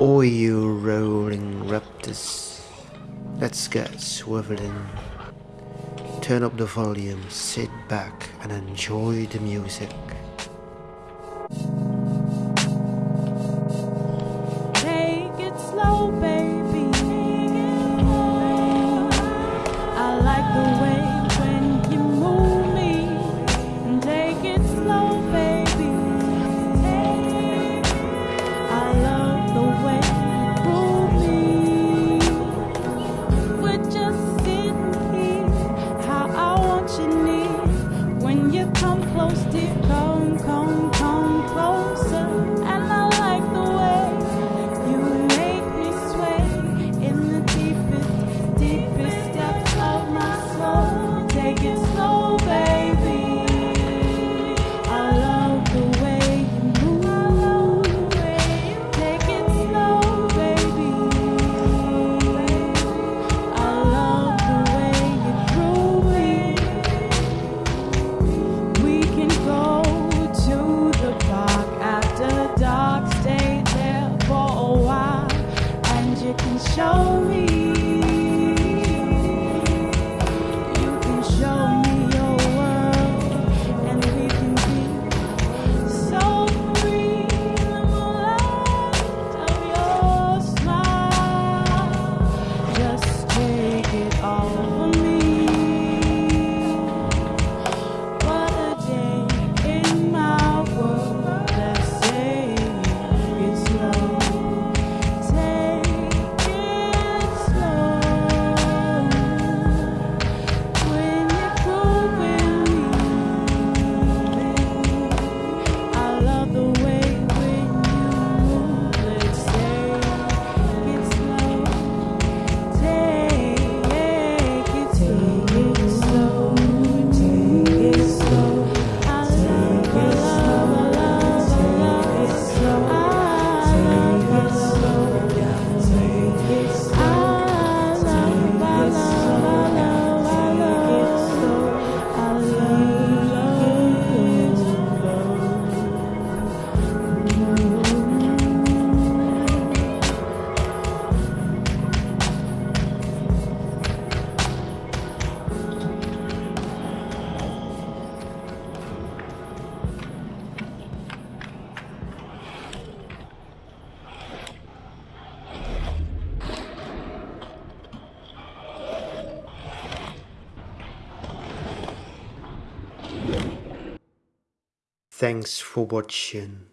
Oh, you rolling raptors, let's get swiveling. Turn up the volume, sit back and enjoy the music. show me. Thanks for watching.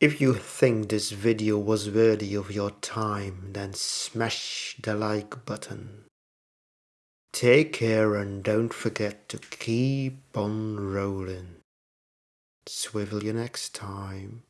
If you think this video was worthy of your time, then smash the like button. Take care and don't forget to keep on rolling. Swivel you next time.